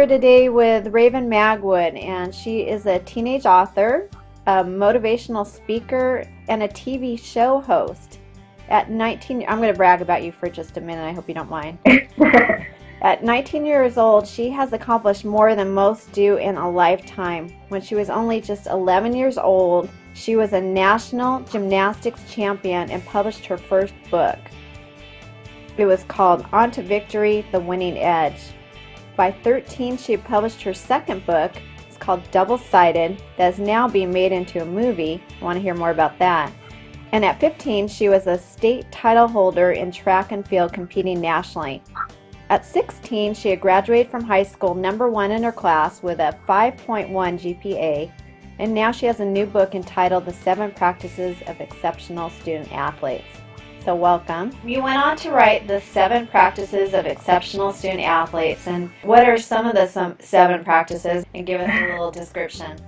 here today with Raven Magwood, and she is a teenage author, a motivational speaker, and a TV show host. At 19, I'm going to brag about you for just a minute. I hope you don't mind. At 19 years old, she has accomplished more than most do in a lifetime. When she was only just 11 years old, she was a national gymnastics champion and published her first book. It was called On to Victory The Winning Edge. By 13, she published her second book. It's called Double Sided, that is now being made into a movie. I want to hear more about that. And at 15, she was a state title holder in track and field competing nationally. At 16, she had graduated from high school number one in her class with a 5.1 GPA, and now she has a new book entitled The Seven Practices of Exceptional Student Athletes. So welcome. You went on to write the seven practices of exceptional student athletes. And what are some of the some seven practices? And give us a little description.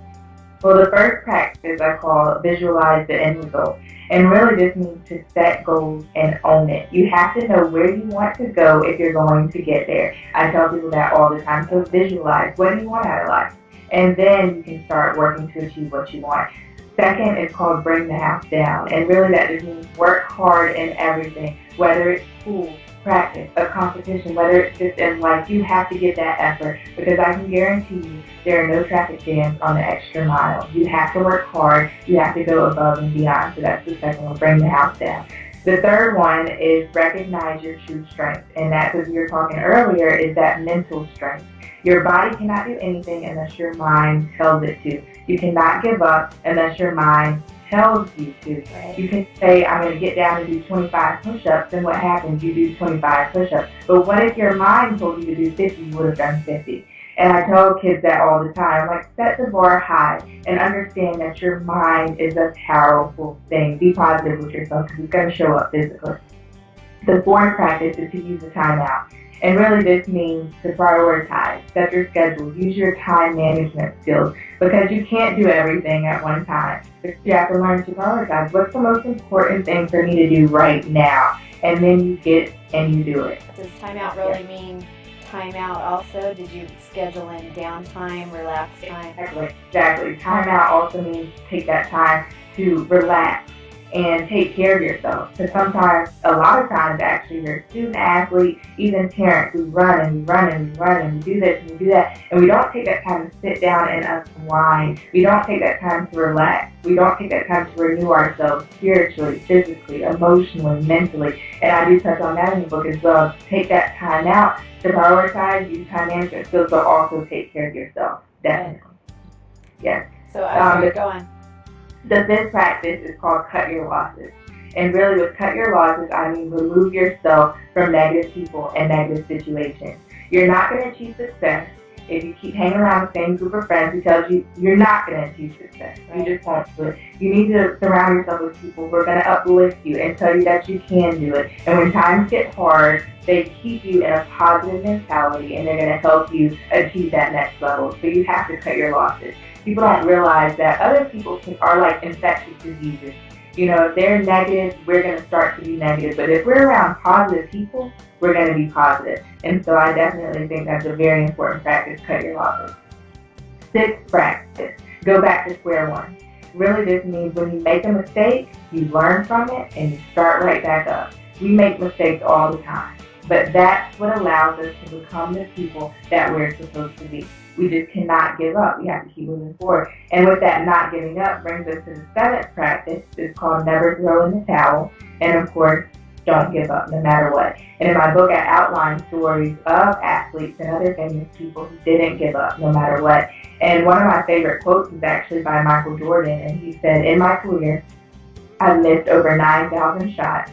Well, the first practice I call visualize the end result. And really this means to set goals and own it. You have to know where you want to go if you're going to get there. I tell people that all the time. So visualize what do you want out of life? And then you can start working to achieve what you want. Second is called bring the house down. And really that just means work hard in everything, whether it's school, practice, a competition, whether it's just in life, you have to give that effort because I can guarantee you there are no traffic jams on the extra mile. You have to work hard. You have to go above and beyond. So that's the second one, bring the house down. The third one is recognize your true strength. And that's, as we were talking earlier, is that mental strength. Your body cannot do anything unless your mind tells it to. You cannot give up unless your mind tells you to. Right. You can say, I'm going to get down and do 25 push-ups, and what happens? You do 25 push-ups. But what if your mind told you to do 50? You would have done 50. And I tell kids that all the time, like set the bar high and understand that your mind is a powerful thing. Be positive with yourself because it's going to show up physically. The fourth practice is to use a timeout. And really this means to prioritize, set your schedule, use your time management skills because you can't do everything at one time. You have to learn to prioritize. What's the most important thing for me to do right now? And then you get and you do it. Does timeout really mean timeout also? Did you schedule in downtime, relax time? Exactly. Exactly. Timeout also means take that time to relax and take care of yourself. Because sometimes, a lot of times actually, you're a student athlete, even parents, we run and we run and we run and we do this and we do that, and we don't take that time to sit down and unwind. We don't take that time to relax. We don't take that time to renew ourselves spiritually, physically, emotionally, mentally. And I do touch on that in the book as well. Take that time out to prioritize, use time management skills, but also take care of yourself. Definitely. Yes. So, I um, go The fifth practice is called cut your losses. And really with cut your losses, I mean remove yourself from negative people and negative situations. You're not going to achieve success if you keep hanging around the same group of friends who tells you you're not going to achieve success. You just won't do it. You need to surround yourself with people who are going to uplift you and tell you that you can do it. And when times get hard, they keep you in a positive mentality and they're going to help you achieve that next level. So you have to cut your losses people don't realize that other people can, are like infectious diseases. You know, if they're negative, we're going to start to be negative. But if we're around positive people, we're going to be positive. And so I definitely think that's a very important practice, cut your losses. Sixth practice, go back to square one. Really this means when you make a mistake, you learn from it and you start right back up. We make mistakes all the time. But that's what allows us to become the people that we're supposed to be we just cannot give up. We have to keep moving forward. And with that not giving up brings us to the seventh practice. It's called never throw in the towel. And of course, don't give up no matter what. And in my book, I outline stories of athletes and other famous people who didn't give up no matter what. And one of my favorite quotes is actually by Michael Jordan. And he said, in my career, I've missed over 9,000 shots.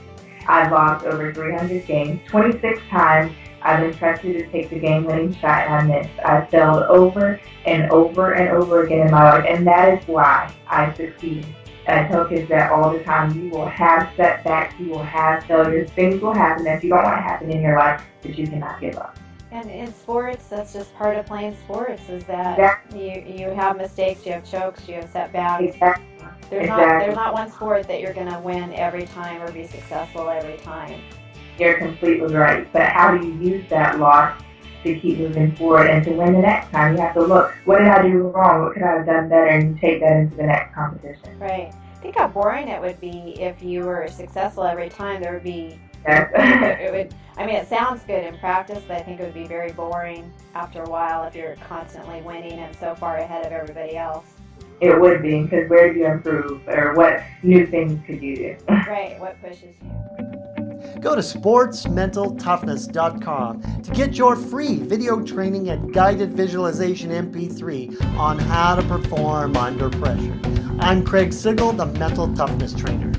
I've lost over 300 games, 26 times, I've been trusted to take the game-winning shot and I missed. I failed over and over and over again in my life, and that is why I succeed. And I tell kids that all the time. You will have setbacks, you will have failures, things will happen that you don't want to happen in your life, but you cannot give up. And in sports, that's just part of playing sports. Is that exactly. you you have mistakes, you have chokes, you have setbacks. Exactly. There's exactly. not there's not one sport that you're going to win every time or be successful every time. You're completely right. But how do you use that loss to keep moving forward and to win the next time. You have to look, what did I do wrong? What could I have done better? And take that into the next competition. Right. Think how boring it would be if you were successful every time. There would be Yes. it would I mean it sounds good in practice, but I think it would be very boring after a while if you're constantly winning and so far ahead of everybody else. it would be, because where do you improve? Or what new things could you do? Right, what pushes you? Go to sportsmentaltoughness.com to get your free video training and guided visualization MP3 on how to perform under pressure. I'm Craig Sigl, the Mental Toughness Trainer.